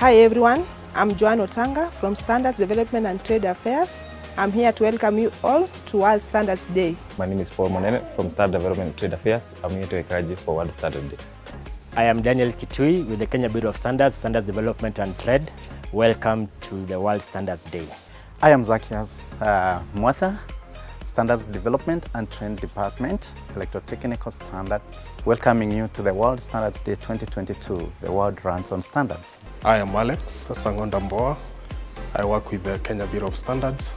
Hi everyone, I'm Joanne Otanga from Standards Development and Trade Affairs. I'm here to welcome you all to World Standards Day. My name is Paul Monene from Standards Development and Trade Affairs. I'm here to encourage you for World Standards Day. I am Daniel Kitui with the Kenya Bureau of Standards, Standards Development and Trade. Welcome to the World Standards Day. I am Zakias uh, Mwatha, Standards Development and Trade Department, Electrotechnical Standards, welcoming you to the World Standards Day 2022. The world runs on standards. I am Alex Sangonda Mboa. I work with the Kenya Bureau of Standards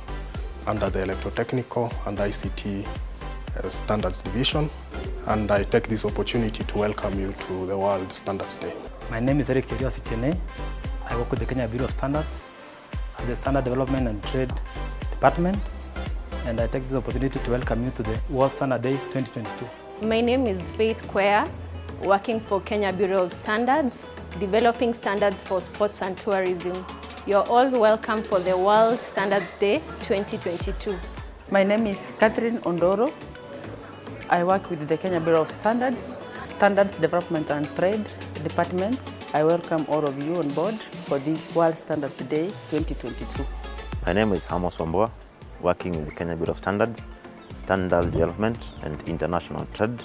under the Electrotechnical and ICT uh, Standards Division and I take this opportunity to welcome you to the World Standards Day. My name is Eric Kiriositene. I work with the Kenya Bureau of Standards at the Standard Development and Trade Department and I take this opportunity to welcome you to the World Standard Day 2022. My name is Faith Quer, working for Kenya Bureau of Standards, developing standards for sports and tourism. You're all welcome for the World Standards Day 2022. My name is Catherine Ondoro. I work with the Kenya Bureau of Standards, Standards Development and Trade Department. I welcome all of you on board for this World Standards Day 2022. My name is Hamos Wambua, working with the Kenya Bureau of Standards, Standards Development and International Trade,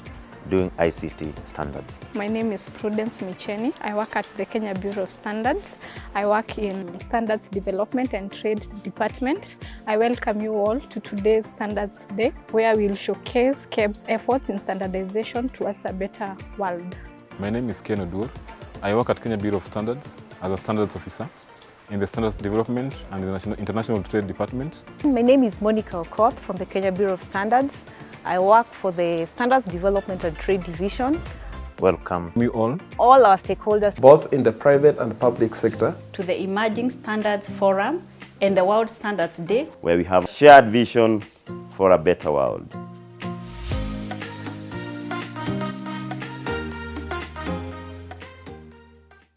doing ICT standards. My name is Prudence Micheni. I work at the Kenya Bureau of Standards. I work in Standards Development and Trade Department. I welcome you all to today's Standards Day, where we'll showcase KEB's efforts in standardization towards a better world. My name is Ken Odur. I work at Kenya Bureau of Standards as a standards officer in the Standards Development and the National International Trade Department. My name is Monica Okoth from the Kenya Bureau of Standards. I work for the Standards Development and Trade Division. Welcome me all, all our stakeholders, both in the private and public sector, to the Emerging Standards Forum and the World Standards Day, where we have a shared vision for a better world.